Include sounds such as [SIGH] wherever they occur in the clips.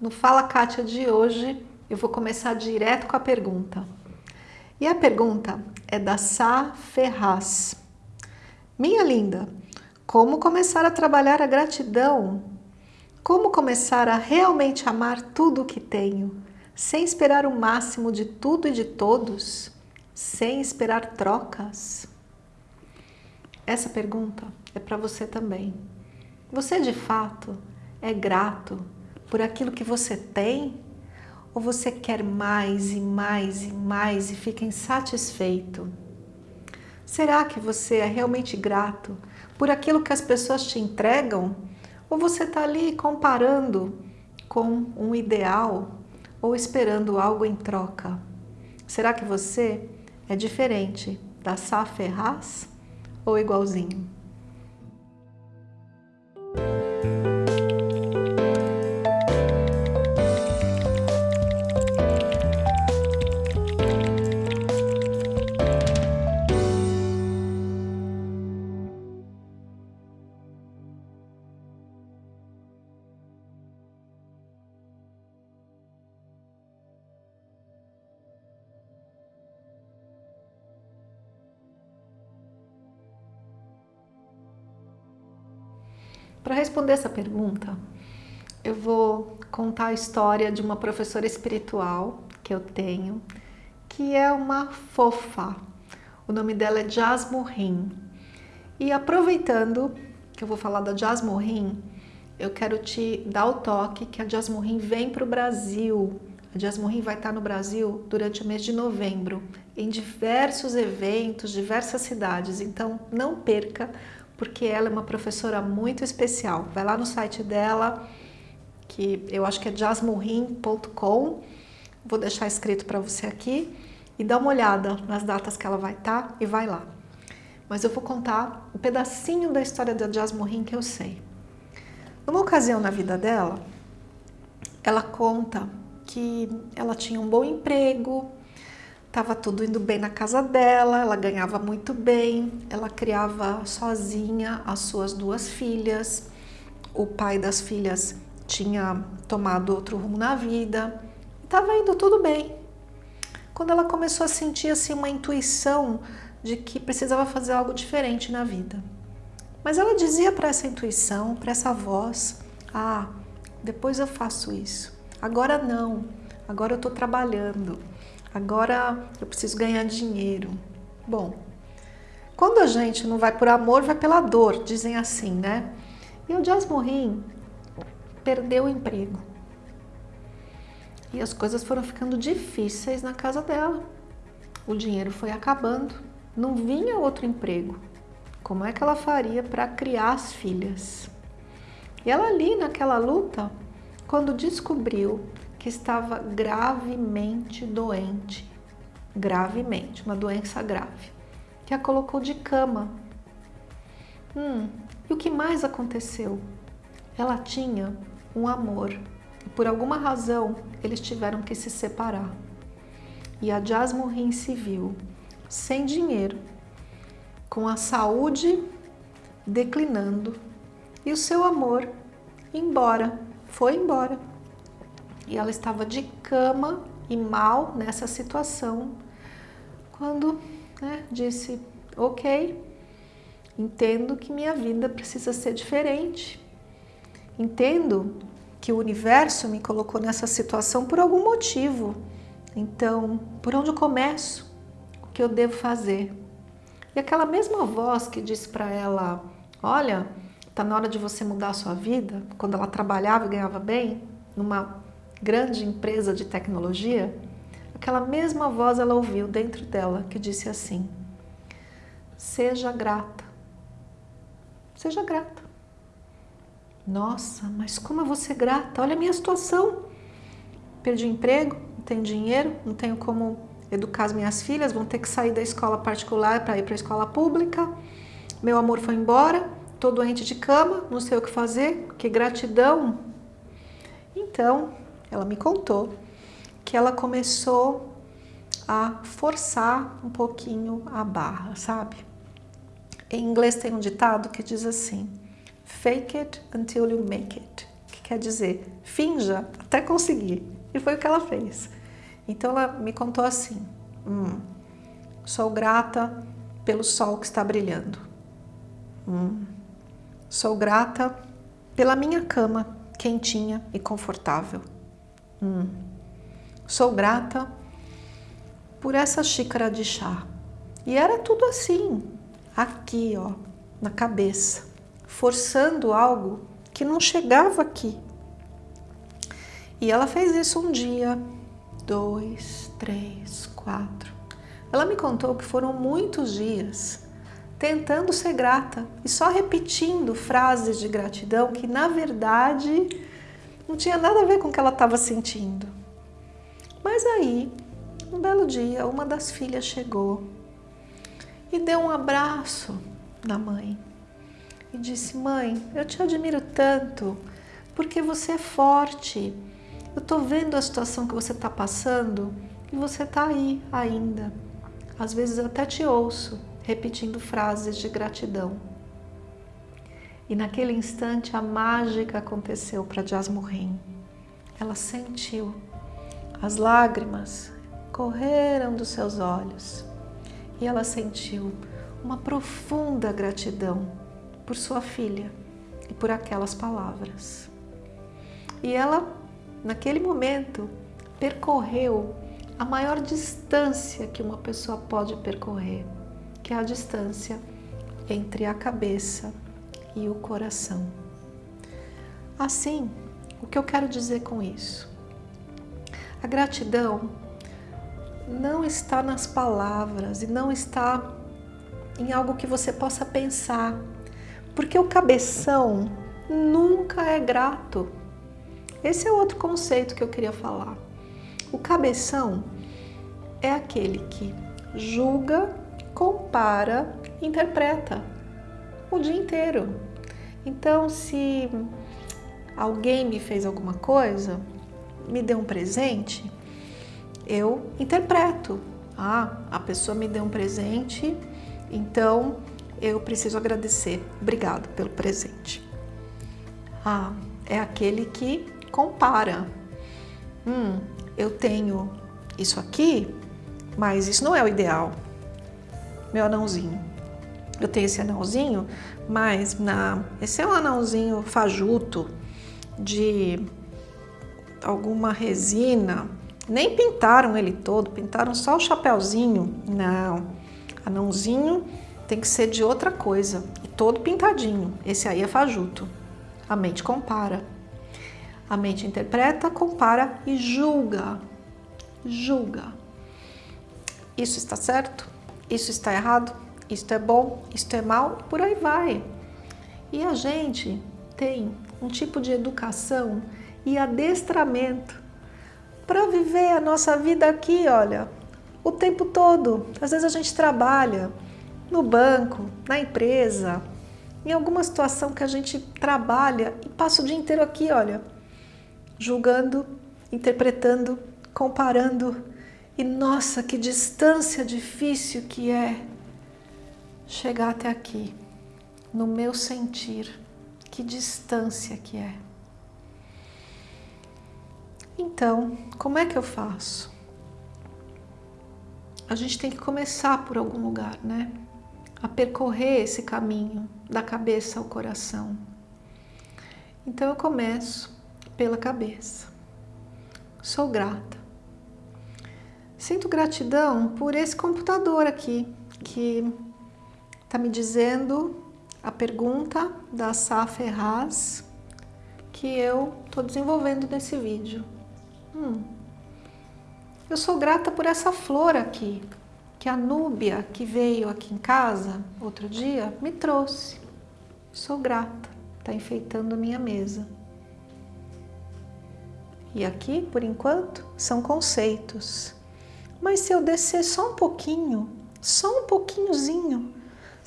No Fala Kátia de hoje, eu vou começar direto com a pergunta. E a pergunta é da Sá Ferraz. Minha linda, como começar a trabalhar a gratidão? Como começar a realmente amar tudo o que tenho, sem esperar o máximo de tudo e de todos, sem esperar trocas? Essa pergunta é para você também. Você de fato é grato por aquilo que você tem? Ou você quer mais e mais e mais e fica insatisfeito? Será que você é realmente grato por aquilo que as pessoas te entregam? Ou você está ali comparando com um ideal ou esperando algo em troca? Será que você é diferente da Sá Ferraz ou igualzinho? Para responder essa pergunta, eu vou contar a história de uma professora espiritual que eu tenho, que é uma fofa. O nome dela é Jasmine. E aproveitando que eu vou falar da Jasmine, eu quero te dar o toque que a Jasmine vem para o Brasil. A Jasmine vai estar no Brasil durante o mês de novembro, em diversos eventos, diversas cidades. Então não perca, porque ela é uma professora muito especial. Vai lá no site dela, que eu acho que é jasmurrim.com, vou deixar escrito para você aqui, e dá uma olhada nas datas que ela vai estar tá, e vai lá. Mas eu vou contar um pedacinho da história da Jasmurrim que eu sei. Numa ocasião na vida dela, ela conta que ela tinha um bom emprego, Tava tudo indo bem na casa dela, ela ganhava muito bem, ela criava sozinha as suas duas filhas, o pai das filhas tinha tomado outro rumo na vida, estava indo tudo bem. Quando ela começou a sentir assim uma intuição de que precisava fazer algo diferente na vida. Mas ela dizia para essa intuição, para essa voz, ah, depois eu faço isso, agora não, agora eu estou trabalhando, agora eu preciso ganhar dinheiro. Bom, quando a gente não vai por amor, vai pela dor, dizem assim, né? E o Jasmine perdeu o emprego. E as coisas foram ficando difíceis na casa dela. O dinheiro foi acabando, não vinha outro emprego. Como é que ela faria para criar as filhas? E ela ali naquela luta, quando descobriu que estava gravemente doente, gravemente, uma doença grave, que a colocou de cama. Hum, e o que mais aconteceu? Ela tinha um amor e por alguma razão eles tiveram que se separar. E a Jasmine se viu sem dinheiro, com a saúde declinando e o seu amor embora, foi embora e ela estava de cama e mal nessa situação, quando né, disse, ok, entendo que minha vida precisa ser diferente, entendo que o universo me colocou nessa situação por algum motivo, então por onde eu começo? O que eu devo fazer? E aquela mesma voz que disse para ela, olha, está na hora de você mudar a sua vida, quando ela trabalhava e ganhava bem, numa grande empresa de tecnologia, aquela mesma voz ela ouviu dentro dela que disse assim, seja grata, seja grata. Nossa, mas como eu vou ser grata? Olha a minha situação. Perdi emprego, não tenho dinheiro, não tenho como educar as minhas filhas, vão ter que sair da escola particular para ir para a escola pública. Meu amor foi embora, estou doente de cama, não sei o que fazer, que gratidão. Então, ela me contou que ela começou a forçar um pouquinho a barra, sabe? Em inglês tem um ditado que diz assim, fake it until you make it. Que quer dizer, finja até conseguir. E foi o que ela fez. Então ela me contou assim, hum, sou grata pelo sol que está brilhando. Hum, sou grata pela minha cama quentinha e confortável. Hum, sou grata por essa xícara de chá. E era tudo assim, aqui, ó, na cabeça, forçando algo que não chegava aqui. E ela fez isso um dia, dois, três, quatro. Ela me contou que foram muitos dias tentando ser grata e só repetindo frases de gratidão que, na verdade, não tinha nada a ver com o que ela estava sentindo. Mas aí, um belo dia, uma das filhas chegou e deu um abraço na mãe e disse: Mãe, eu te admiro tanto porque você é forte. Eu estou vendo a situação que você está passando e você está aí ainda. Às vezes até te ouço repetindo frases de gratidão. E naquele instante a mágica aconteceu para Jasmurrim. Ela sentiu, as lágrimas correram dos seus olhos e ela sentiu uma profunda gratidão por sua filha e por aquelas palavras. E ela, naquele momento, percorreu a maior distância que uma pessoa pode percorrer, que é a distância entre a cabeça e o coração. Assim, o que eu quero dizer com isso? A gratidão não está nas palavras e não está em algo que você possa pensar, porque o cabeção nunca é grato. Esse é outro conceito que eu queria falar. O cabeção é aquele que julga, compara, interpreta o dia inteiro. Então, se alguém me fez alguma coisa, me deu um presente, eu interpreto. Ah, a pessoa me deu um presente, então eu preciso agradecer. Obrigado pelo presente. Ah, é aquele que compara. Hum, eu tenho isso aqui, mas isso não é o ideal. Meu anãozinho. Eu tenho esse anãozinho, mas na, esse é um anãozinho fajuto de alguma resina. Nem pintaram ele todo, pintaram só o chapéuzinho. Não, anãozinho tem que ser de outra coisa, e todo pintadinho. Esse aí é fajuto. A mente compara. A mente interpreta, compara e julga. Julga. Isso está certo? Isso está errado? Isto é bom? Isto é mal? Por aí vai. E a gente tem um tipo de educação e adestramento para viver a nossa vida aqui, olha, o tempo todo. Às vezes a gente trabalha no banco, na empresa, em alguma situação que a gente trabalha e passa o dia inteiro aqui, olha, julgando, interpretando, comparando. E nossa, que distância difícil que é chegar até aqui, no meu sentir. Que distância que é. Então, como é que eu faço? A gente tem que começar por algum lugar, né? A percorrer esse caminho da cabeça ao coração. Então eu começo pela cabeça. Sou grata. Sinto gratidão por esse computador aqui, que está me dizendo a pergunta da Sá Ferraz que eu estou desenvolvendo nesse vídeo. Hum. Eu sou grata por essa flor aqui, que a Núbia, que veio aqui em casa outro dia, me trouxe. Sou grata, está enfeitando minha mesa. E aqui, por enquanto, são conceitos. Mas se eu descer só um pouquinho, só um pouquinhozinho,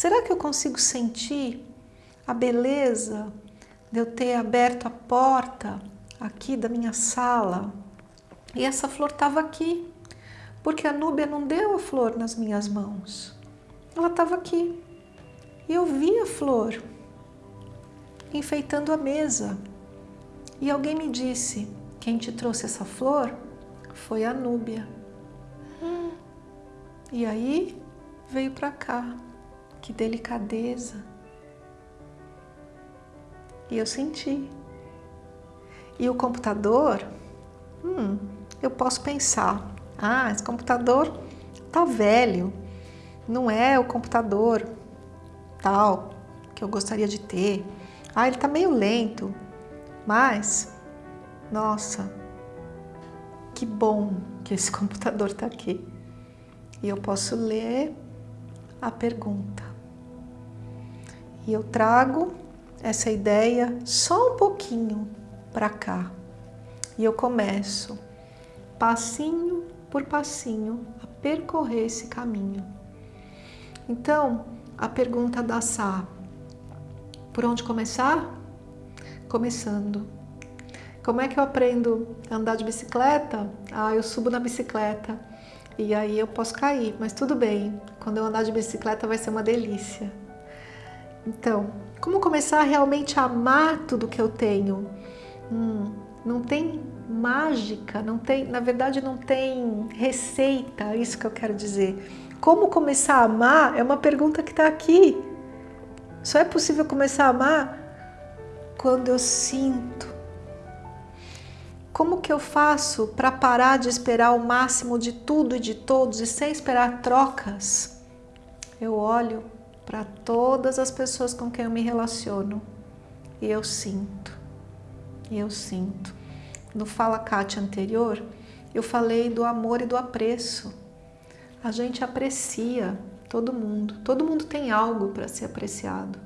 será que eu consigo sentir a beleza de eu ter aberto a porta aqui da minha sala e essa flor estava aqui, porque a Núbia não deu a flor nas minhas mãos. Ela estava aqui. E eu vi a flor enfeitando a mesa. E alguém me disse, quem te trouxe essa flor foi a Núbia. Hum. E aí veio para cá. Que delicadeza. E eu senti. E o computador, hum, eu posso pensar, ah, esse computador tá velho, não é o computador tal que eu gostaria de ter. Ah, ele tá meio lento, mas, nossa, que bom que esse [LAUGHS] computador tá aqui. E eu posso ler a pergunta. E eu trago essa ideia só um pouquinho para cá. E eu começo, passinho por passinho, a percorrer esse caminho. Então, a pergunta da Sá, por onde começar? Começando. Como é que eu aprendo a andar de bicicleta? Ah, eu subo na bicicleta e aí eu posso cair, mas tudo bem. Quando eu andar de bicicleta vai ser uma delícia. Então, como começar a realmente amar tudo que eu tenho? Hum, não tem mágica, não tem, na verdade não tem receita, é isso que eu quero dizer. Como começar a amar é uma pergunta que está aqui. Só é possível começar a amar quando eu sinto. Como que eu faço para parar de esperar o máximo de tudo e de todos e sem esperar trocas? Eu olho para todas as pessoas com quem eu me relaciono e eu sinto. E eu sinto. No Fala Kátia anterior, eu falei do amor e do apreço. A gente aprecia todo mundo, todo mundo tem algo para ser apreciado.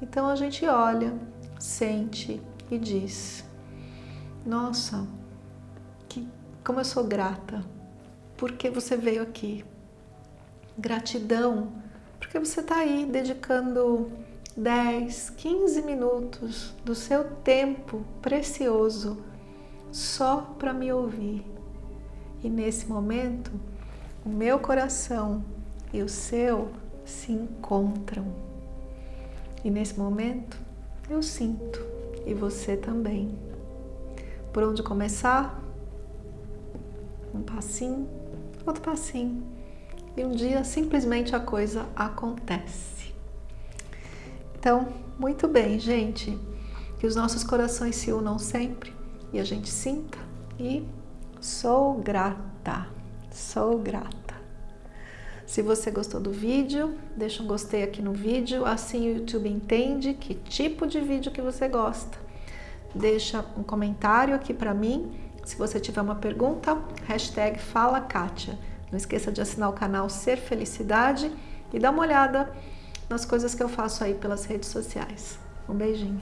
Então a gente olha, sente e diz: Nossa, que, como eu sou grata, porque você veio aqui. Gratidão, porque você está aí dedicando 10, 15 minutos do seu tempo precioso só para me ouvir. E nesse momento, o meu coração e o seu se encontram. E nesse momento, eu sinto e você também. Por onde começar? Um passinho, outro passinho. E um dia simplesmente a coisa acontece. Então, muito bem, gente. Que os nossos corações se unam sempre e a gente sinta e sou grata, sou grata. Se você gostou do vídeo, deixa um gostei aqui no vídeo, assim o YouTube entende que tipo de vídeo que você gosta. Deixa um comentário aqui para mim. Se você tiver uma pergunta, hashtag Fala Kátia. Não esqueça de assinar o canal Ser Felicidade e dar uma olhada nas coisas que eu faço aí pelas redes sociais. Um beijinho.